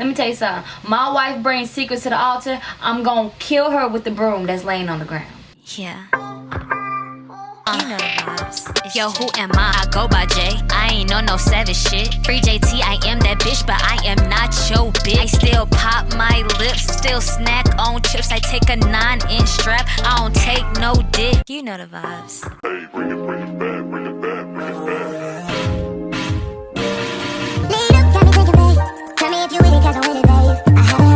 Let me tell you something. My wife brings secrets to the altar. I'm gonna kill her with the broom that's laying on the ground. Yeah. You know the vibes. Yo, who am I? I go by J. I ain't on no savage shit. Free JT, I am that bitch, but I am not your bitch. I still pop my lips, still snack on chips. I take a nine inch strap, I don't take no dick. You know the vibes. Hey, bring it, bring it back, bring it back, bring it back. I haven't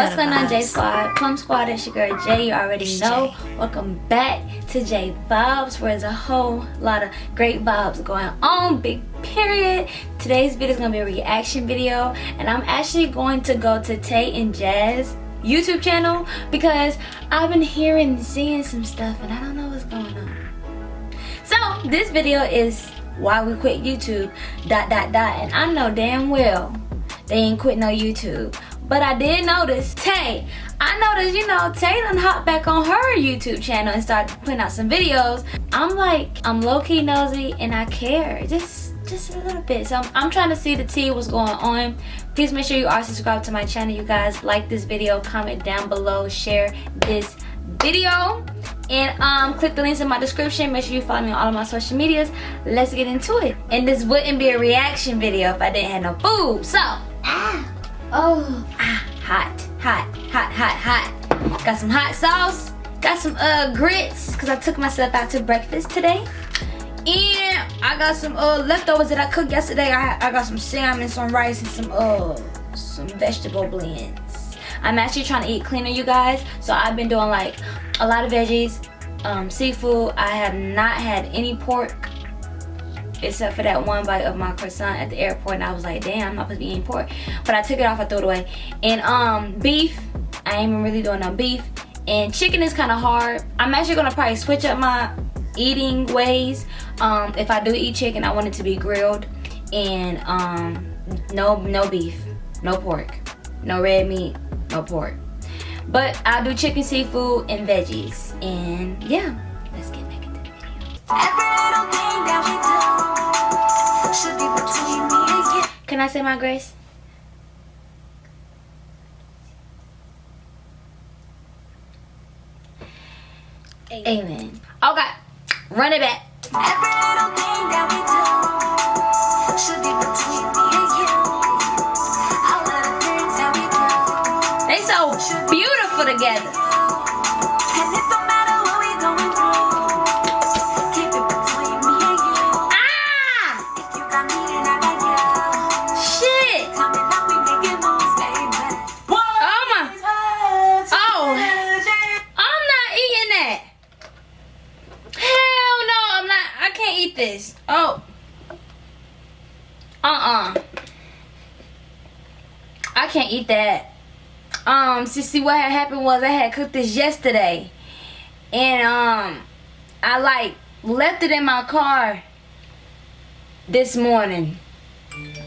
What's going on, J. Squad? Plum Squad, it's your girl Jay. You already It's know. Jay. Welcome back to J Vibes, where there's a whole lot of great vibes going on. Big period. Today's video is gonna be a reaction video, and I'm actually going to go to Tay and Jazz YouTube channel because I've been hearing and seeing some stuff, and I don't know what's going on. So this video is why we quit YouTube. Dot dot dot, and I know damn well they ain't quit no YouTube. But I did notice Tay. I noticed, you know, Tay done hop back on her YouTube channel and started putting out some videos. I'm like, I'm low-key nosy and I care. Just just a little bit. So I'm, I'm trying to see the tea what's going on. Please make sure you are subscribed to my channel, you guys. Like this video, comment down below, share this video. And um, click the links in my description. Make sure you follow me on all of my social medias. Let's get into it. And this wouldn't be a reaction video if I didn't have no food. So, ah, oh, ah, hot, hot, hot, hot, hot. Got some hot sauce. Got some uh grits because I took myself out to breakfast today. And I got some uh leftovers that I cooked yesterday. I, I got some salmon, some rice, and some uh some vegetable blends. I'm actually trying to eat cleaner, you guys. So I've been doing like a lot of veggies, um, seafood. I have not had any pork except for that one bite of my croissant at the airport and I was like damn I'm not supposed to be eating pork. But I took it off I threw it away. And um beef I ain't even really doing no beef. And chicken is kind of hard. I'm actually gonna probably switch up my eating ways. Um if I do eat chicken I want it to be grilled and um no no beef no pork no red meat no pork. But I'll do chicken seafood and veggies. And yeah let's get back into the video Can I say my grace? Amen. Okay, run it back. Every little thing that see, what had happened was I had cooked this yesterday. And, um, I, like, left it in my car this morning.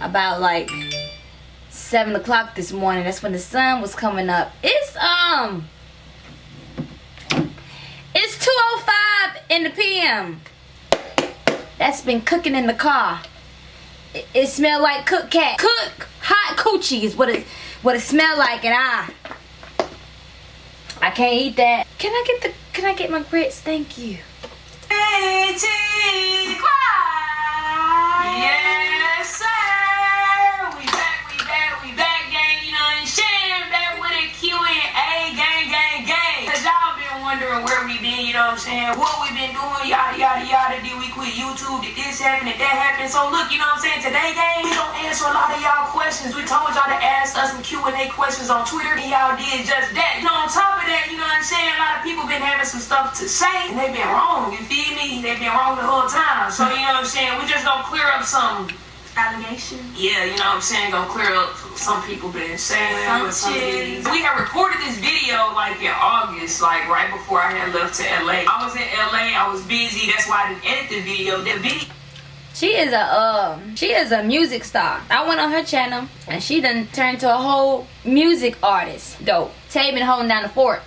About, like, 7 o'clock this morning. That's when the sun was coming up. It's, um... It's 2.05 in the PM. That's been cooking in the car. It, it smell like cook cat. Cook hot coochie is what it what it smell like and I I can't eat that. Can I get the can I get my grits? Thank you. Yes, what I'm saying? What we been doing, yada, yada, yada. Did we quit YouTube? Did this happen? Did that happen? So look, you know what I'm saying? Today, gang, we gonna answer a lot of y'all questions. We told y'all to ask us some Q&A questions on Twitter, and y'all did just that. You know, on top of that, you know what I'm saying? A lot of people been having some stuff to say, and they been wrong, you feel me? They been wrong the whole time. So, you know what I'm saying? We just gonna clear up some allegation. Yeah, you know what I'm saying? Gonna clear up some people been saying Some with some shit. We had recorded this video like in August, like right before I had left to LA. I was in LA, I was busy, that's why I didn't edit the video. The video She is a um she is a music star. I went on her channel and she done turned to a whole music artist. Dope. Tay been holding down the fort.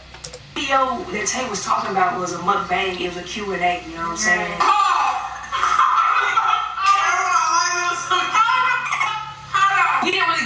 video that Tay was talking about was a mukbang, it was a Q&A, you know what I'm saying? We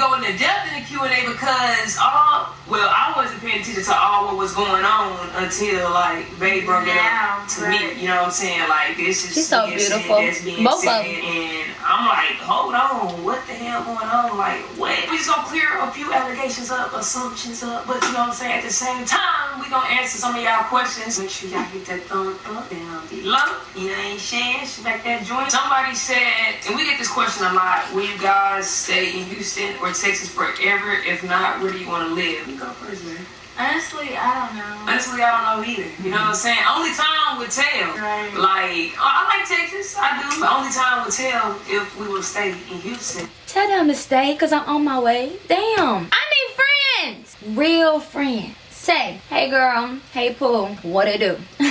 go into depth in the Q&A because all, well, I wasn't paying attention to all what was going on until like Babe broke it up to right. me. You know what I'm saying? Like this is She's so being said, beautiful. that's being Both of them. and I'm like, hold on, what the hell going on? Like, what? We just gonna clear a few allegations up, assumptions up, but you know what I'm saying? At the same time, we gonna answer some of y'all questions. Make sure y'all hit that thumb up down below. You know what I'm saying? That joint. Somebody said, and we get this question a lot, will you guys stay in Houston or Texas forever? If not, where do you wanna live? You go first, man. Honestly, I don't know. Honestly, I don't know either. You know what I'm saying? Only time would tell. Right. Like, I I like Texas, I do. But only time would tell if we would stay in Houston. Tell them to stay because I'm on my way. Damn. I need friends. Real friends. Say, hey girl, hey Pooh, what it do?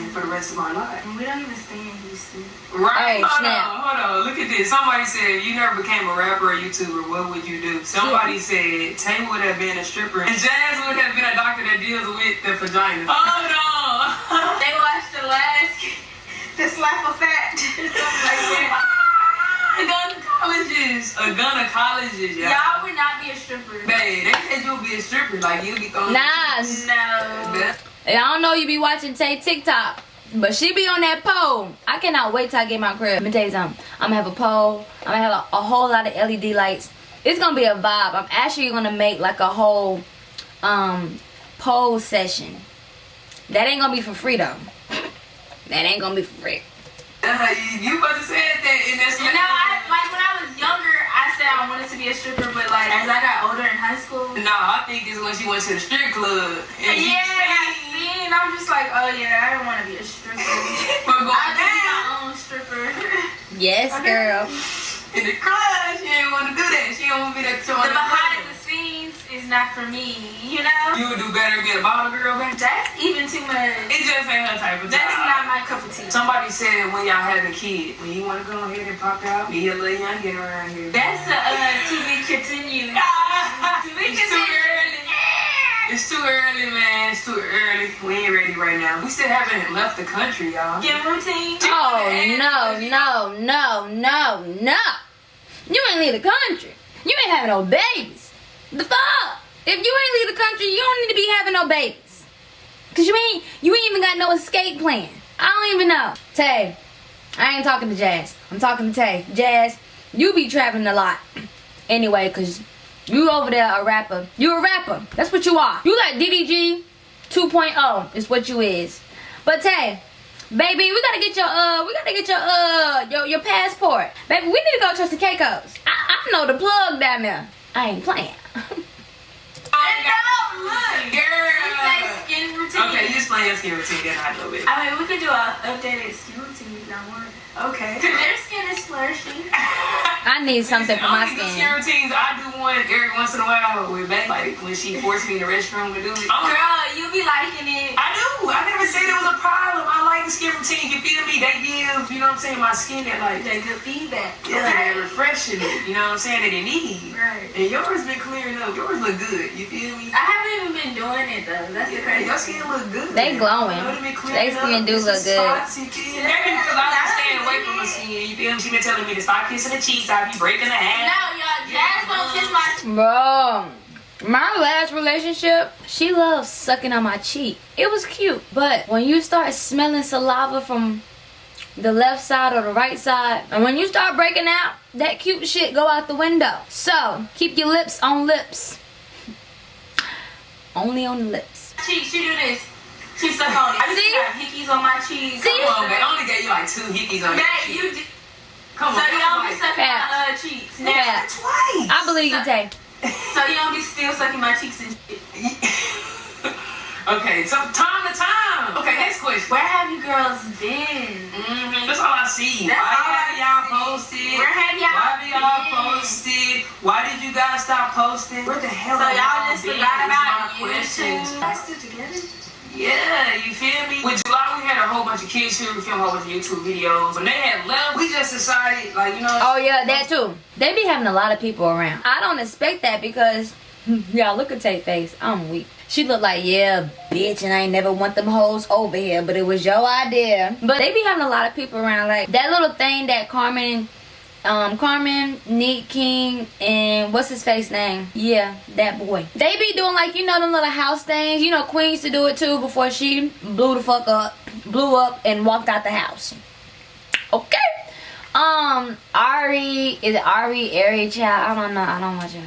for the rest of my life. We don't even stay in Houston. Right? Oh, hold snap. on, hold on. Look at this. Somebody said, if you never became a rapper or YouTuber, what would you do? Somebody said, Tay would have been a stripper. And Jazz would have been a doctor that deals with the vagina. Hold on. They watched the last, the slap of fat, something like that. Gynecologist. A gynecologist, y'all. Y'all would not be a stripper. Babe, they said you'll be a stripper. Like, you'll be throwing... Nah, No. I don't know you be watching Tay TikTok, but she be on that pole. I cannot wait till I get my crib. Let me tell you something. I'm gonna have a pole. I'm gonna have a, a whole lot of LED lights. It's gonna be a vibe. I'm actually gonna make like a whole um pole session. That ain't gonna be for free though. That ain't gonna be for free. You, you about to say that, and that's You know, I, like when I was younger, I said I wanted to be a stripper, but like as I got older in high school, No, I think it's when she went to the strip club. And yeah, see, and I'm just like, oh yeah, I don't want to be a stripper. From going I be my own stripper. Yes, girl. in the club, she didn't want to do that. She didn't want to be that the behind the scenes is not for me, you know. You would do better and be a bottle girl, man. That's even too much. It just ain't her type of That's job. not my cup of tea. Somebody said when y'all have a kid, when you want to go ahead and pop out, be a little young get around here. That's a uh, to be continued. it's too early. It's too early, man. It's too early. We ain't ready right now. We still haven't left the country, y'all. Skin routine. Oh no, no, no, no, no. You ain't leave the country. You ain't having no babies. The fuck? If you ain't leave the country, you don't need to be having no babies. Cause you ain't you ain't even got no escape plan. I don't even know. Tay, I ain't talking to Jazz. I'm talking to Tay. Jazz, you be traveling a lot. Anyway, cause you over there a rapper. You a rapper. That's what you are. You like DDG 2.0 is what you is. But Tay, baby, we gotta get your uh, we gotta get your uh, your your passport. Baby, we need to go to the Caicos. I, I know the plug down there. I ain't playing. I no, look. Girl. You say skin routine. Okay, you explain your skin routine, then I do it. I mean, we could do an updated skin routine if y'all want. Okay. Their skin is flourishing. I need something for my Only the skin. skin routines, I do one every once in a while with Becky. Like when she forced me in the restroom to do it. Oh, Girl, you be liking it. I do. I never said it was a problem. I like the skin routine. You feel me? They give, you know what I'm saying, my skin that like That good feedback. yeah, they're refreshing it. You know what I'm saying? That it needs. Right. And yours been clearing up. Yours look good. You feel me? I haven't even been doing it though. That's the Yeah, crazy. your skin look good. They glowing. You know, they been clearing They skin up. do look good. spots, you feel me? Maybe because I was staying away from my skin. You feel me? She been telling me to stop kissing the cheeks. I be breaking the No, ass. y'all, Jazz don't kiss my. Bro, my last relationship, she loved sucking on my cheek. It was cute. But when you start smelling saliva from the left side or the right side, and when you start breaking out, that cute shit go out the window. So, keep your lips on lips. Only on the lips. She, she do this. She suck on it. I See? see? have hickeys on my cheeks. See? Come on, man. I only gave you like two hickeys on your That cheek. you. d- Come So on. So you don't be sucking Fat. my uh, cheeks. Now, Fat. Twice. I believe you, Tay. So you don't be still sucking my cheeks and shit. okay, so time to time. Okay, next question. Where have you girls been? Mm-hmm. That's all I see. That's Why all have y'all posted? Where have y'all Why have y'all posted? Why did you guys stop posting? Where the hell So have y'all just been forgot about my questions. YouTube? Y'all still together? Yeah, you feel me? With July, we had a whole bunch of kids here. We filmed a whole bunch of YouTube videos. When they had left, we just decided, like, you know. Oh yeah, that too. They be having a lot of people around. I don't expect that because y'all look at Tay face. I'm weak. She look like yeah, bitch, and I ain't never want them hoes over here, but it was your idea. But they be having a lot of people around. Like that little thing that Carmen, um, Carmen, Nick King, and what's his face name? Yeah, that boy. They be doing like you know them little house things. You know Queen used to do it too before she blew the fuck up, blew up, and walked out the house. Okay. Um, Ari is it Ari, Ari child? I don't know. I don't watch it.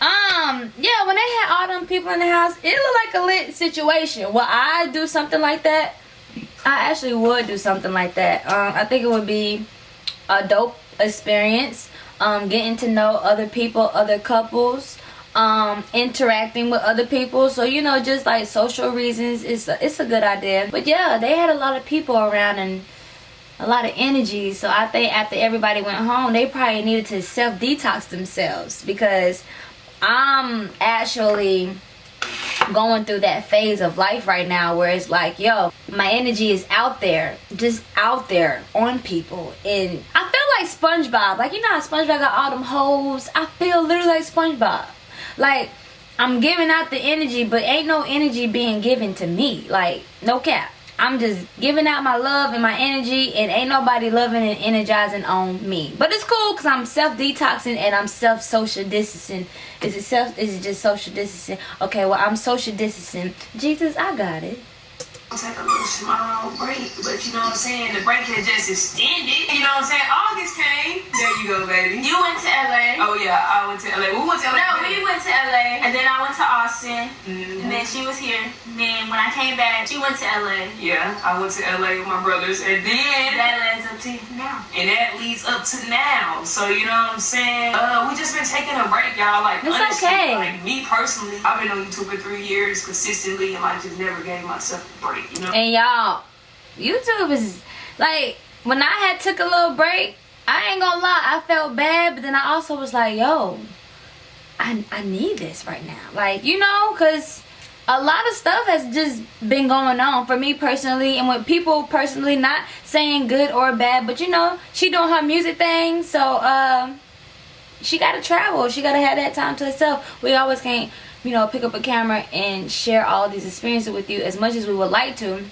Um, yeah, when they had all them people in the house, it looked like a lit situation. Will I do something like that? I actually would do something like that. Um, I think it would be a dope experience. Um, getting to know other people, other couples, um, interacting with other people. So you know, just like social reasons, it's a, it's a good idea. But yeah, they had a lot of people around and a lot of energy. So I think after everybody went home, they probably needed to self detox themselves because I'm actually going through that phase of life right now where it's like, yo, my energy is out there, just out there on people. And I feel like SpongeBob. Like, you know how SpongeBob got all them holes? I feel literally like SpongeBob. Like, I'm giving out the energy, but ain't no energy being given to me. Like, no cap. I'm just giving out my love and my energy, and ain't nobody loving and energizing on me. But it's cool because I'm self detoxing and I'm self social distancing. Is it self? Is it just social distancing? Okay, well I'm social distancing. Jesus, I got it. Take a little small break, but you know what I'm saying? The break has just extended. You know what I'm saying? August came. There you go, baby. You went to LA. Oh yeah, I went to LA. We went to LA. No, we went to LA, and then I went to Austin, Mhm. and then she was here. And then when I came back, she went to LA. Yeah, I went to LA with my brothers, and then That leads up to now. and that leads up to now. So you know what I'm saying? Uh, we just been taking a break, y'all. Like It's honestly, okay. like me personally, I've been on YouTube for three years consistently, and like just never gave myself a break. And y'all, YouTube is like when I had took a little break. I ain't gonna lie, I felt bad, but then I also was like, yo, I I need this right now. Like you know, cause a lot of stuff has just been going on for me personally, and with people personally, not saying good or bad, but you know, she doing her music thing, so um. She gotta travel. She gotta have that time to herself. We always can't, you know, pick up a camera and share all these experiences with you as much as we would like to.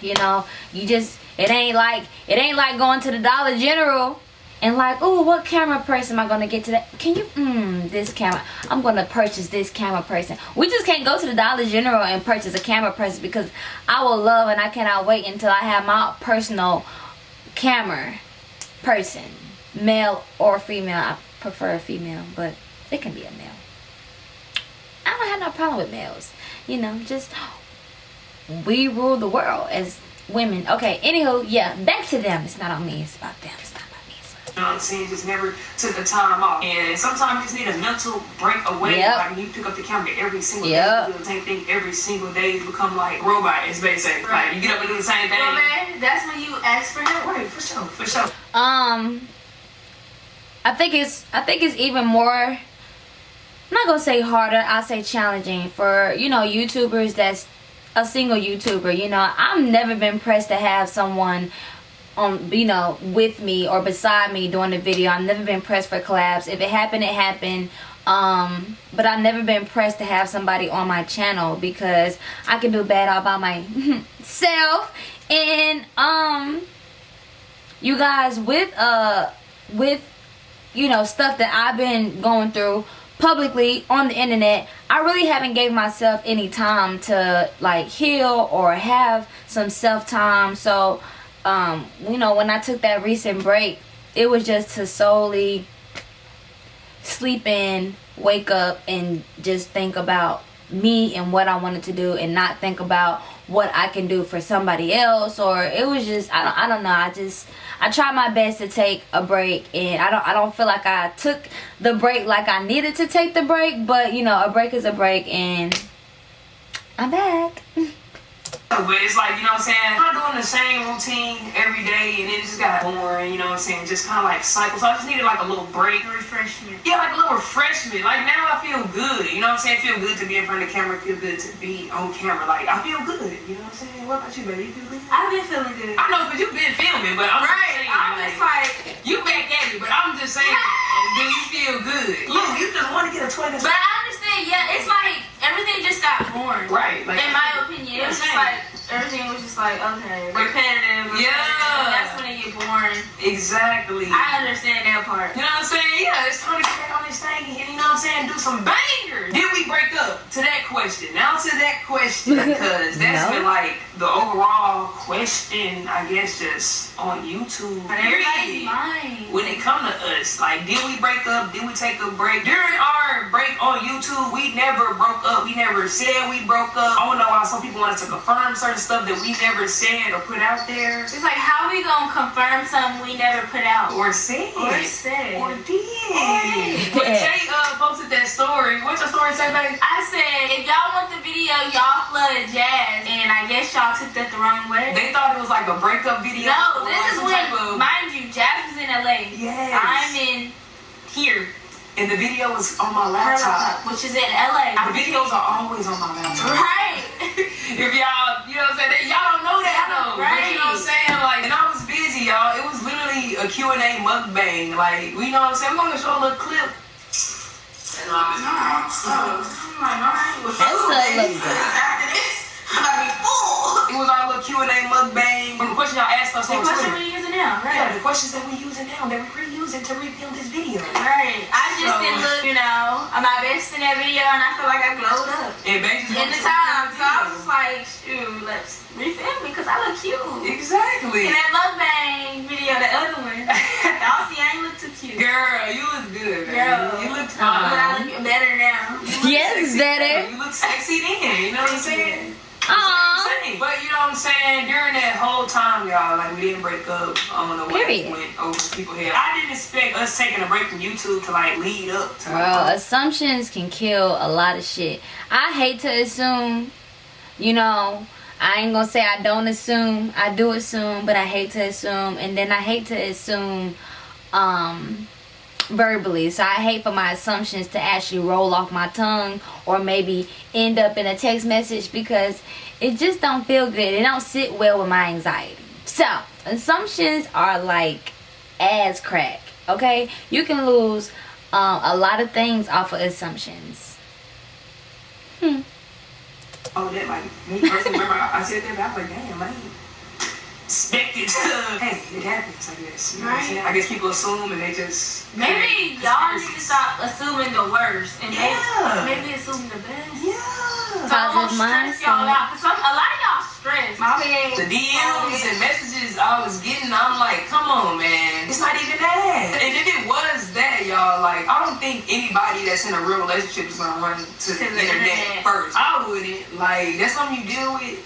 You know you just it ain't like it ain't like going to the dollar general and like oh what camera person am i gonna get today? Can you mm this camera i'm gonna purchase this camera person we just can't go to the dollar general and purchase a camera person because i will love and i cannot wait until i have my personal camera person male or female. I prefer a female but it can be a male i don't have no problem with males you know just we rule the world as women. Okay, anywho, yeah, back to them. It's not on me, it's about them. It's not about me. You know what I'm saying? Just never took the time off. And sometimes you just need a mental break away. Yep. Like you pick up the camera every single Yep. day, you do the same thing every single day. You become like robot, as they say. Like you get up and do the same thing. Well, man, that's when you ask for help. Right, for sure, for sure. Um I think it's I think it's even more I'm not gonna say harder, I'll say challenging for, you know, YouTubers that's a single YouTuber, you know. I've never been pressed to have someone on you know with me or beside me doing the video. I've never been pressed for collabs. If it happened, it happened. Um, but I've never been pressed to have somebody on my channel because I can do bad all by myself. And um you guys with uh with you know stuff that I've been going through publicly on the internet I really haven't gave myself any time to like heal or have some self time so um you know when I took that recent break it was just to solely sleep in wake up and just think about me and what I wanted to do and not think about what I can do for somebody else or it was just I don't I don't know I just I tried my best to take a break and I don't I don't feel like I took the break like I needed to take the break but you know a break is a break and I'm back But it's like, you know what I'm saying? I'm doing the same routine every day and it just got boring, you know what I'm saying? Just kind of like cycle. So I just needed like a little break. Refreshment. Yeah, like a little refreshment. Like now I feel good. You know what I'm saying? Feel good to be in front of the camera. Feel good to be on camera. Like I feel good. You know what I'm saying? What about you, baby? You feel good? I've been feeling good. I know, but you've been filming, but I'm Right. just saying, I'm like, just like, you back at me, but I'm just saying, do you feel good? Look, you just want to get a toy that's but I understand. Yeah, it's like everything just got boring. right. Like, In my opinion, it was just like everything was just like okay, repetitive. Yeah. repetitive. That's when it get boring. exactly. I understand that part. You know what I'm saying? Yeah, it's time to get on this thing and you know what I'm saying, do some bangers. Did we break up? To that question. Now to that question, because that's No. been like the overall question, I guess, just on YouTube. Period. When it come to us, like, did we break up? Did we take a break? During our break on YouTube, we never broke up. We never said we broke up. I don't know why some people wanted to confirm certain stuff that we never said or put out there It's like how we gonna confirm something we never put out or said. or said. Or did. But Jay uh, posted that story. What's your story say, baby? I said if y'all want the video, y'all flooded Jazz, and I guess y'all took that the wrong way. They thought it was like a breakup video. No, or this is some when, of- mind you, Jazz was in LA. Yes. I'm in here, and the video was on my laptop. laptop, which is in LA. The videos are always on my laptop. Right. if y'all, you know what I'm saying, y'all don't know that though. But you know what I'm saying? Like, and I was busy, y'all. It was literally a Q&A mukbang. Like, you know what I'm saying? I'm gonna show a little clip. And I'm like, oh, I'm like, all right, well, That's cool, a baby. look good. After this, I'm gonna be full. It was our little Q&A mukbang. The question y'all asked us The on question Twitter. we're using now, right? Yeah, right? the questions that we using now that we're reusing to rebuild this video. Right. I just So- didn't look, you know, I'm my best in that video, and I feel like I glowed up And basically, in the time. So I was just like, shoot, let's refilm me because I look cute. exactly. In that mukbang video, the other one, y'all see I ain't look too cute. Girl, you look good, baby. Girl. You look But fine. I look better now. Yes, better. You look sexy then. You know what I'm saying? Aww. But you know what I'm saying? During that whole time, y'all, like we didn't break up. I don't know what went over people's head. I didn't expect us taking a break from YouTube to like lead up to. Bro, assumptions can kill a lot of shit. I hate to assume, you know, I ain't gonna say I don't assume. I do assume, but I hate to assume. And then I hate to assume um verbally. So I hate for my assumptions to actually roll off my tongue or maybe end up in a text message because it just don't feel good. It don't sit well with my anxiety. So, assumptions are like ass crack. Okay? You can lose um, a lot of things off of assumptions. hmm Oh, that like me personally. Remember, I said that, was like, damn, ain't expected to. Hey, it happens. I guess. You know what I'm Right. saying? I guess people assume and they just. Maybe y'all need to stop assuming the worst and maybe, Yeah. maybe assume the best. Yeah. So Positive don't stress y'all out. Cause some, a lot of y'all stress. My bad. The DMs and messages I was getting, I'm like, come on, man. It's not even that. And if it was that, y'all, like, I don't think anybody that's in a real relationship is gonna run to, To the, the internet, internet. first. I wouldn't. Like, that's something you deal with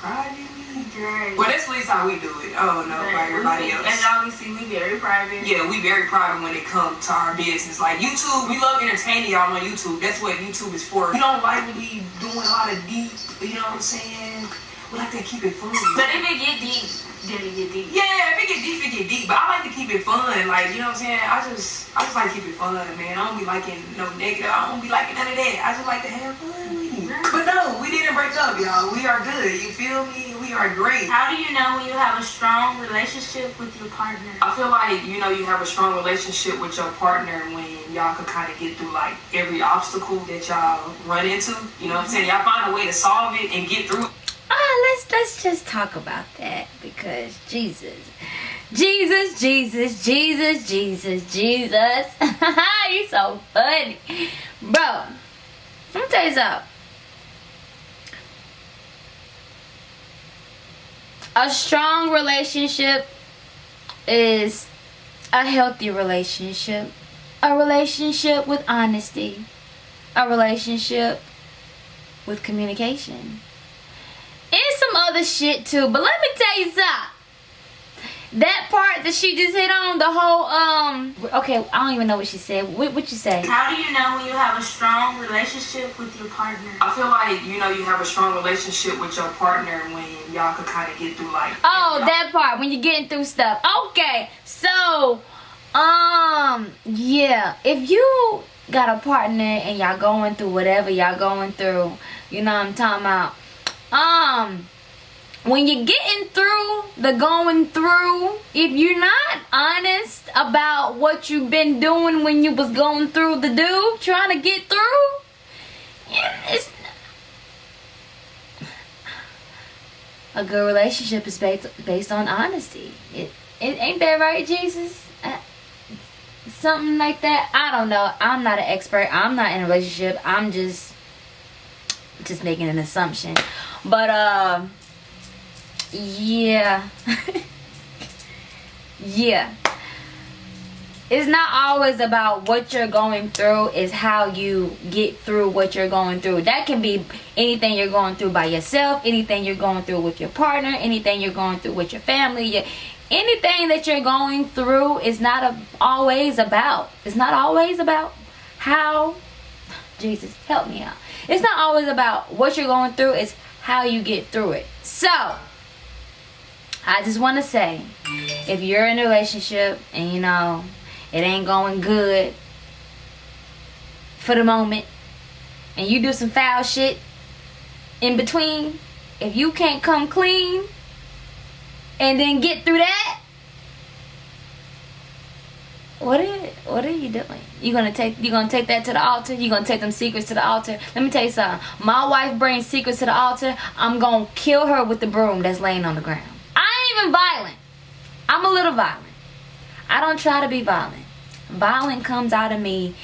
privately. Right. Well, that's at least how we do it. I don't know everybody else. And see, we very private. Yeah, we very private when it comes to our business. Like YouTube, we love entertaining y'all on YouTube. That's what YouTube is for. We don't like when we doing a lot of deep, you know what I'm saying? We like to keep it fun. But if it get deep, then it get deep. Yeah, if it get deep, it get deep. But I like to keep it fun. Like, you know what I'm saying? I just I just like to keep it fun, man. I don't be liking no negative. I don't be liking none of that. I just like to have fun. But no, we didn't break up, y'all. We are good. You feel me? We are great. How do you know when you have a strong relationship with your partner? I feel like you know you have a strong relationship with your partner when y'all can kind of get through like every obstacle that y'all run into. You know what I'm saying? Y'all find a way to solve it and get through. Ah, let's let's just talk about that because Jesus, Jesus, Jesus, Jesus, Jesus, Jesus. you so funny, bro. Let me tell you something. A strong relationship is a healthy relationship, a relationship with honesty, a relationship with communication and some other shit too. But let me tell you something. That part that she just hit on the whole um okay i don't even know what she said what what you say How do you know when you have a strong relationship with your partner? I feel like you know you have a strong relationship with your partner when y'all could kind of get through like. oh that part when you're getting through stuff okay so um yeah if you got a partner and y'all going through whatever y'all going through you know what i'm talking about um when you're getting through the going through, if you're not honest about what you've been doing when you was going through the do, trying to get through, it's a good relationship is based based on honesty. It, it ain't that right, Jesus? Uh, something like that. I don't know. I'm not an expert. I'm not in a relationship. I'm just just making an assumption. But uh yeah. yeah. It's not always about what you're going through, it's how you get through what you're going through. That can be anything you're going through by yourself, anything you're going through with your partner, anything you're going through with your family. Your, anything that you're going through is not a, always about. It's not always about how Jesus help me out. It's not always about what you're going through, it's how you get through it. So, I just want to say, if you're in a relationship and you know it ain't going good for the moment, and you do some foul shit in between, if you can't come clean and then get through that, what are what are you doing? You gonna take you gonna take that to the altar? You gonna take them secrets to the altar? Let me tell you something. My wife brings secrets to the altar. I'm gonna kill her with the broom that's laying on the ground. Even violent. I'm a little violent. I don't try to be violent. Violent comes out of me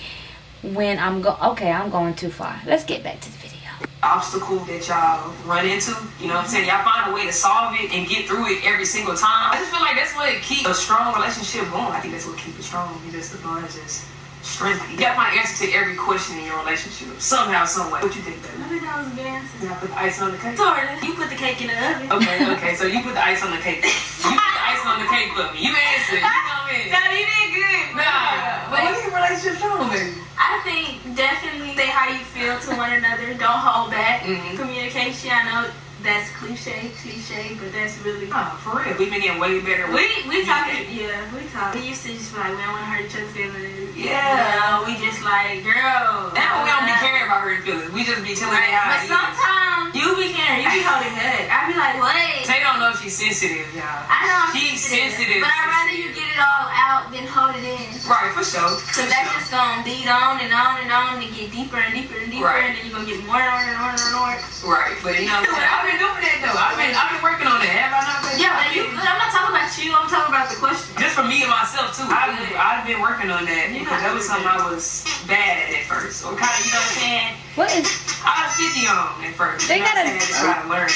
when I'm go. Okay, I'm going too far. Let's get back to the video. obstacle that y'all run into. You know what I'm saying? Y'all find a way to solve it and get through it every single time. I just feel like that's what keeps a strong relationship going. I think that's what keeps it strong. You just the bond just strength. You find an answer to every question in your relationship. Somehow, some way. What you think, baby? I think that was a good answer. You put the ice on the cake? Sorta. You put the cake in the oven. Okay, okay. So you put the ice on the cake. You put the ice on the cake for me. You answered. You come in. No, you did good. Nah, but what is your relationship strong, baby? I think definitely say how you feel to one another. Don't hold back. Mhm. Communication. I know that's cliche, cliche, but that's really. Oh, for real. We've been getting way better. We we talking yeah we talk. We used to just be like we don't want to hurt each other's feelings. Yeah. You know, we just like girl. Now we don't be caring about hurting feelings. We just be telling Right. her how But sometimes you be caring. You be holding back. I be like wait. They don't know if she's sensitive, y'all. I know I'm She's sensitive, sensitive. but I'd rather you get it all out than hold it in. Right, for sure. Cause that's just gonna beat on and on and on and get deeper and deeper and deeper Right. and then you're gonna get more and more and more and more. Right, but you know I'm saying? I've been doing that though. I've been, I've been working on that. Have I not been? Yeah, but you, I'm not talking about you, I'm talking about the question. Just for me and myself too. I've, I've been working on that You're because that was something I was bad at at first. Or kind of, you know what I'm saying? What is I was 50 on at first. They you know gotta- I'm saying? Just try to learn.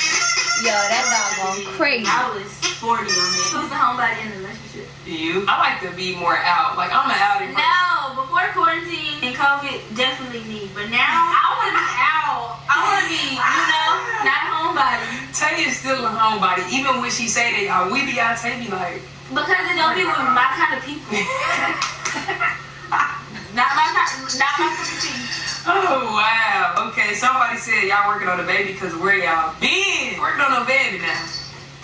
yo? That dog going crazy. I was 40 on it. Who's the homebody in the relationship? You? I like to be more out. Like I'm an outie. person. No, before quarantine and COVID, definitely me. But now, I wanna be out. I wanna be, you know, not a homebody. Tay is still a homebody. Even when she say that, y'all, we be out, Tay be like, Because it don't be with my kind of people. not my kind, not my cup of tea. oh wow. Okay, somebody said y'all working on a baby because where y'all been? Working on a baby now.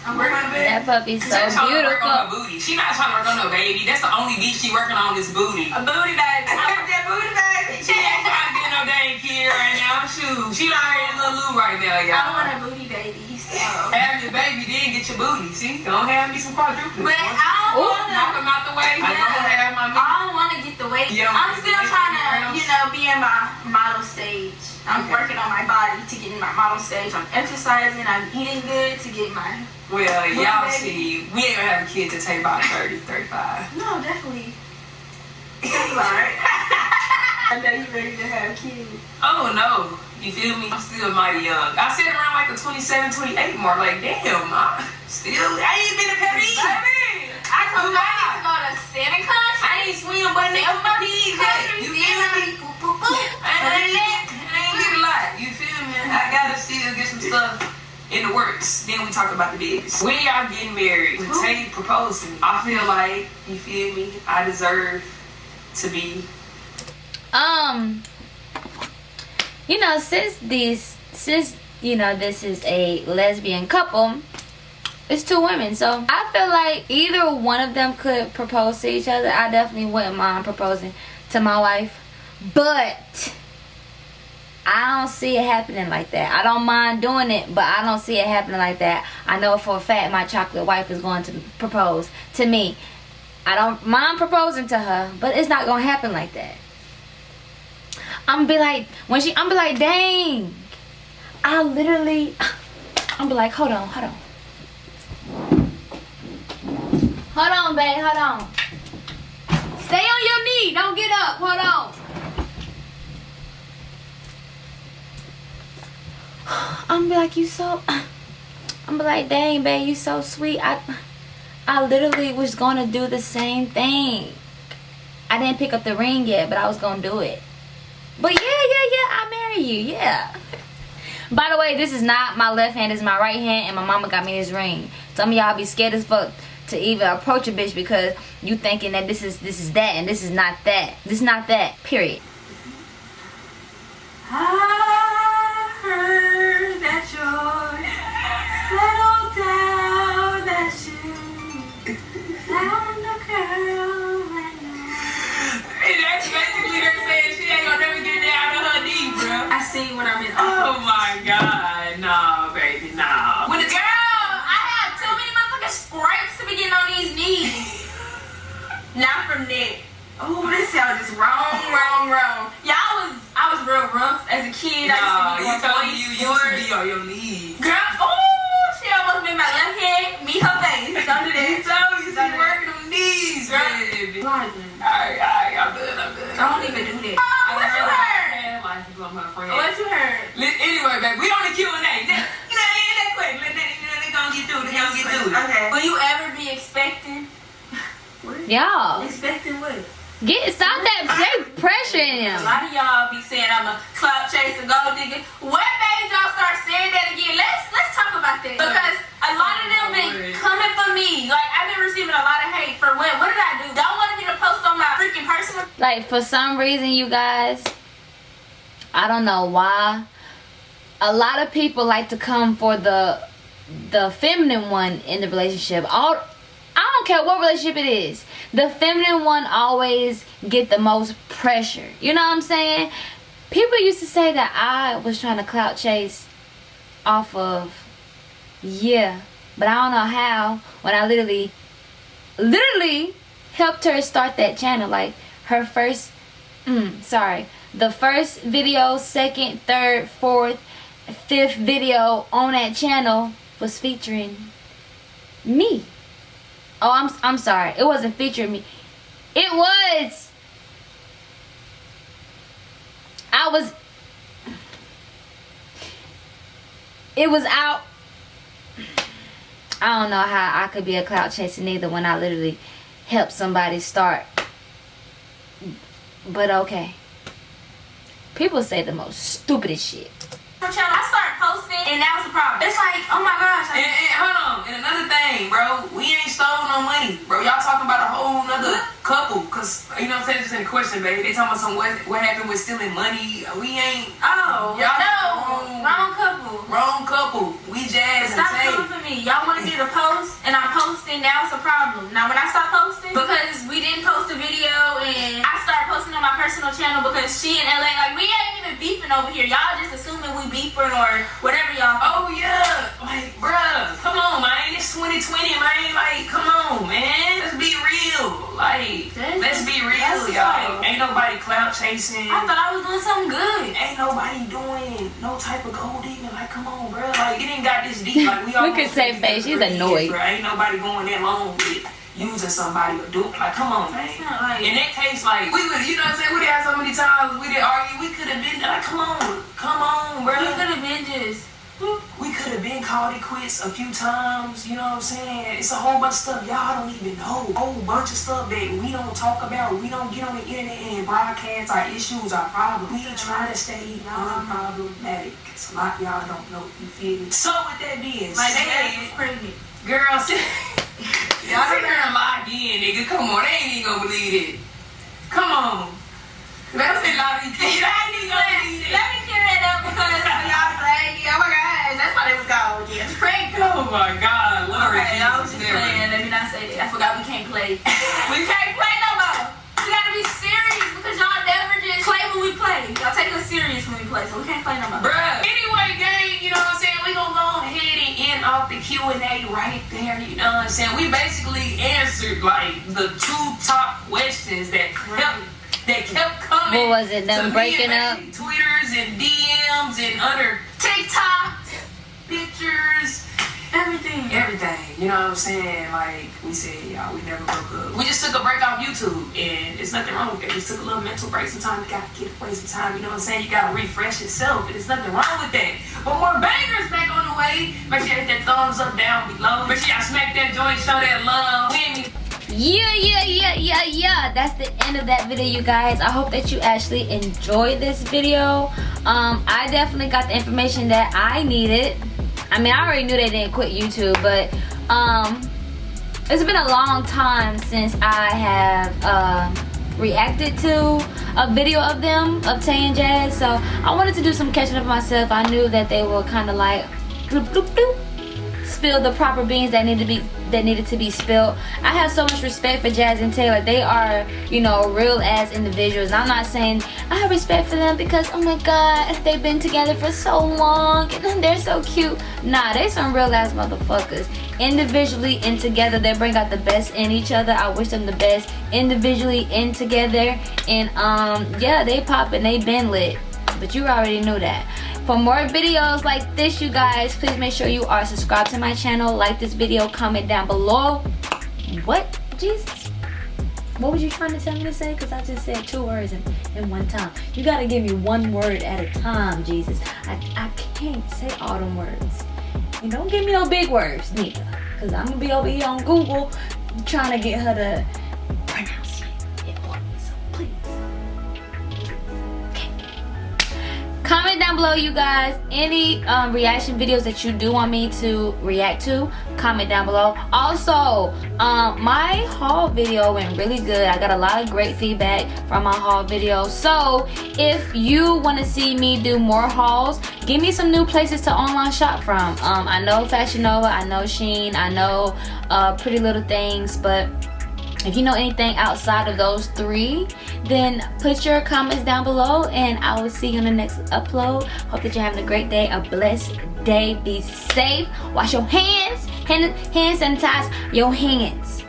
That puppy's so She's trying to work on her beautiful. booty. She not trying to work on no baby. That's the only beat she working on is booty. A booty baby. I want that booty baby. She ain't trying to get no dang kid right now. Shoot. She already in Lil Lou right now, I y'all. want a booty baby. So. Have your baby, then get your booty. See? Don't have me some quadruplets. But I don't Ooh, wanna. Knock them out the way. I don't have my I don't want to get the weight. You don't I'm still trying to, you know, be in my model stage. I'm Okay. working on my body to get in my model stage. I'm exercising. I'm eating good to get my. Well, y'all see, we ain't gonna have a kid to take about 30, 35. No, definitely. That's alright. I know you ready to have kids. Oh no. You feel me? I'm still mighty young. I said around like the 27, 28 mark. Like, damn, I still, I ain't been a. Baby, I oh, told you I need to go to seven countries. I ain't swim but nigga my peas. You feel me? I I ain't, I ain't get a lot. You feel me? I gotta still get some stuff in the works. Then we talk about the business. When y'all getting married, when Tay proposed to me, I feel like, you feel me, I deserve to be um you know since these since you know this is a lesbian couple it's two women so i feel like either one of them could propose to each other i definitely wouldn't mind proposing to my wife but I don't see it happening like that. I don't mind doing it, but I don't see it happening like that. I know for a fact my chocolate wife is going to propose to me. I don't mind proposing to her, but it's not going to happen like that. I'm be like, when she, I'm be like, dang. I literally, I'm be like, hold on, hold on. Hold on, babe, hold on. Stay on your knee, don't get up, hold on. I'm be like, you so, I'm be like, dang, babe, you so sweet. I, I literally was gonna do the same thing. I didn't pick up the ring yet, but I was gonna do it. But yeah, yeah, yeah, I marry you, yeah. By the way, this is not my left hand, is my right hand, and my mama got me this ring. Some of y'all be scared as fuck to even approach a bitch because you thinking that this is this is that and this is not that. This is not that. Period. Not from Nick. Oh, this sounds just wrong, wrong, wrong. Yeah, I was, I was real rough as a kid. Nah, I you used to told be me you on used to be on your knees. Girl, oh, she almost made my left hand meet her face. Don't do You that. told me you Don't be working them knees, Girl. baby. Alright, Alright, alright, I'm good, I'm good. I Don't even do that. I Oh, what you heard? Like you on my friend. Oh, what you heard? Li- Anyway, baby, we on the Q&A. That, you know, ain't that quick. Let that, you know, they gonna get through. They gonna get through it. Okay. Will you ever be expecting? Y'all, Expecting what? get stop that they pressuring A him. A lot of y'all be saying I'm a club chaser, gold digger. What made y'all start saying that again? Let's let's talk about that because a lot of them been coming for me. Like I've been receiving a lot of hate for what? What did I do? Y'all wanted me to post on my freaking personal. Like for some reason, you guys, I don't know why. A lot of people like to come for the the feminine one in the relationship. All I don't care what relationship it is. The feminine one always get the most pressure. You know what I'm saying? People used to say that I was trying to clout chase off of yeah, but I don't know how when I literally literally helped her start that channel like her first mm, sorry the first video second third fourth fifth video on that channel was featuring me oh i'm i'm sorry it wasn't featuring me it was i was it was out I don't know how I could be a clout chaser neither when I literally help somebody start. But okay. People say the most stupidest shit. I started posting, and that was the problem. It's like, oh my gosh, And, like, and hold on, and another thing, bro, we ain't stole no money, bro. Y'all talking about a whole nother couple, cause you know what I'm saying, just in the question, baby. They talking about some what, what happened with stealing money. We ain't oh Y'all no, wrong. wrong couple. wrong couple. We jazz and Stop coming for me. Y'all wanted me to post, and I'm posting. Now it's a problem. Now when I stop posting, because we didn't post a video, and I on my personal channel because she in LA, like we ain't even beefing over here. Y'all just assuming we beefing or whatever y'all. Oh yeah, like bruh, come on, man. It's 2020, man. Like, come on, man. Let's be real. Like, That's- let's be real, that's y'all. right. Ain't nobody clout chasing. I thought I was doing something good. Ain't nobody doing no type of gold digging. Like, come on, bruh. Like, it ain't got this deep. Like, we all Look at Tay face, she's annoyed. Ain't nobody going that long with using somebody or do like, come on, man. Like. In that case, like we would, you know what I'm saying? We did have so many times we did argue. We could have been like, come on, come on, bro. We could have been just. We could have been called it quits a few times, you know what I'm saying? It's a whole bunch of stuff y'all don't even know. A whole bunch of stuff that we don't talk about. We don't get on the internet and broadcast our issues, our problems. We try to stay unproblematic. It's a lot y'all don't know, you feel me? So with that being My dad said, was pregnant. girl, y'all here and lock in, nigga. Come on, they ain't even gonna believe it. Come on. Lock these kids. They ain't even gonna believe it. Let me clear that up because y'all like, oh my god, that's why they was called again. Pregnant. Oh my God, Lord. Okay, I was just never. playing. Let me not say that. I forgot we can't play. we can't play no more. We gotta be serious because y'all never just play when we play. Y'all take us serious when we play, so we can't play no more. Bruh. Anyway, gang, you know what I'm saying? We gonna go end off the Q&A right there, you know what I'm saying? We basically answered like the two top questions that kept that kept coming. What was it, them breaking up? Twitters and DMs and other TikTok pictures, Everything. everything. You know what I'm saying? Like we said, y'all, we never broke up. We just took a break off YouTube, and it's nothing wrong with that. We took a little mental break. Sometimes you gotta get away. Sometimes you know what I'm saying. You gotta refresh yourself, and there's nothing wrong with that. But more bangers back on the way. Make sure you hit that thumbs up down below. Make sure y'all smack that joint, show that love. Yeah, yeah, yeah, yeah, yeah. That's the end of that video, you guys. I hope that you actually enjoyed this video. Um, I definitely got the information that I needed. I mean, I already knew they didn't quit YouTube, but um, it's been a long time since I have uh, reacted to a video of them, of Tay and Jazz. So I wanted to do some catching up myself. I knew that they were kind of like bloop, bloop, bloop spill the proper beans that need to be that needed to be spilled. I have so much respect for Jazz and Taylor. They are, you know, real as individuals. I'm not saying I have respect for them because oh my god, they've been together for so long and they're so cute. Nah, they some real ass motherfuckers. Individually and together, they bring out the best in each other. I wish them the best individually and together. And um, yeah, they pop and they been lit. But you already knew that. For more videos like this, you guys, please make sure you are subscribed to my channel. Like this video, comment down below. What? Jesus. What was you trying to tell me to say? Because I just said two words in, in one time. You got to give me one word at a time, Jesus. I, I can't say all them words. And don't give me no big words, neither. Because I'm going to be over here on Google trying to get her to down below you guys. Any um, reaction videos that you do want me to react to comment down below. Also um, my haul video went really good. I got a lot of great feedback from my haul video. So if you want to see me do more hauls give me some new places to online shop from. Um, I know Fashion Nova I know Shein I know uh, Pretty Little Things but if you know anything outside of those three, then put your comments down below and I will see you in the next upload. Hope that you're having a great day, a blessed day. Be safe. Wash your hands. Hand, hand sanitize your hands.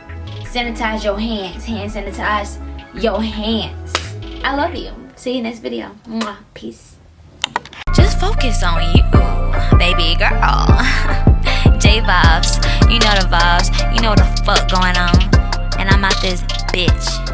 Sanitize your hands. Hand sanitize your hands. I love you. See you next video. Mwah. Peace. Just focus on you, baby girl. J vibes, you know the vibes, you know the fuck going on. I'm out this bitch.